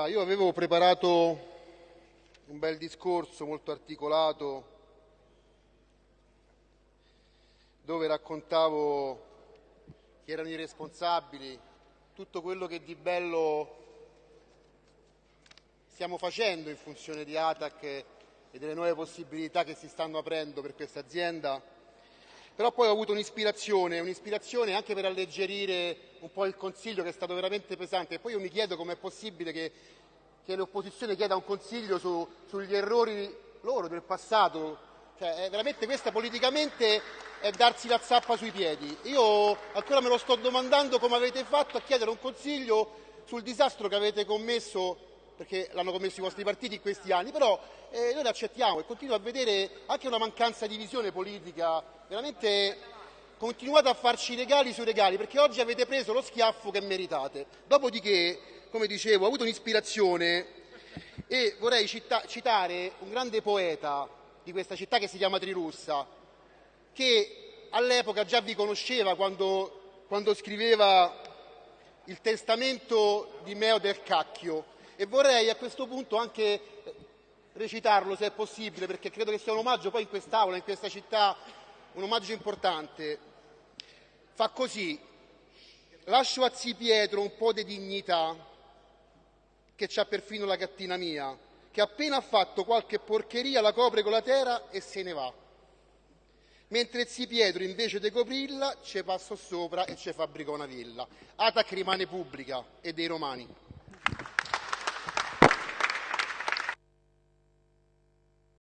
Allora, io avevo preparato un bel discorso molto articolato dove raccontavo chi erano i responsabili, tutto quello che di bello stiamo facendo in funzione di Atac e delle nuove possibilità che si stanno aprendo per questa azienda. Però poi ho avuto un'ispirazione, un'ispirazione anche per alleggerire un po' il consiglio che è stato veramente pesante. E poi io mi chiedo com'è possibile che, che l'opposizione chieda un consiglio su, sugli errori loro del passato. Cioè, veramente questa politicamente è darsi la zappa sui piedi. Io ancora me lo sto domandando come avete fatto a chiedere un consiglio sul disastro che avete commesso perché l'hanno commesso i vostri partiti in questi anni, però eh, noi l'accettiamo e continuo a vedere anche una mancanza di visione politica, veramente continuate a farci regali sui regali, perché oggi avete preso lo schiaffo che meritate. Dopodiché, come dicevo, ho avuto un'ispirazione e vorrei cita citare un grande poeta di questa città che si chiama Trirussa, che all'epoca già vi conosceva quando, quando scriveva il testamento di Meo del Cacchio e vorrei a questo punto anche eh, recitarlo se è possibile, perché credo che sia un omaggio poi in quest'Aula, in questa città, un omaggio importante. Fa così, lascio a Zi Pietro un po' di dignità, che c'ha perfino la gattina mia, che appena ha fatto qualche porcheria la copre con la terra e se ne va. Mentre Zi Pietro invece di coprirla ci passò sopra e ci fabbricò una villa. Atac rimane pubblica e dei romani.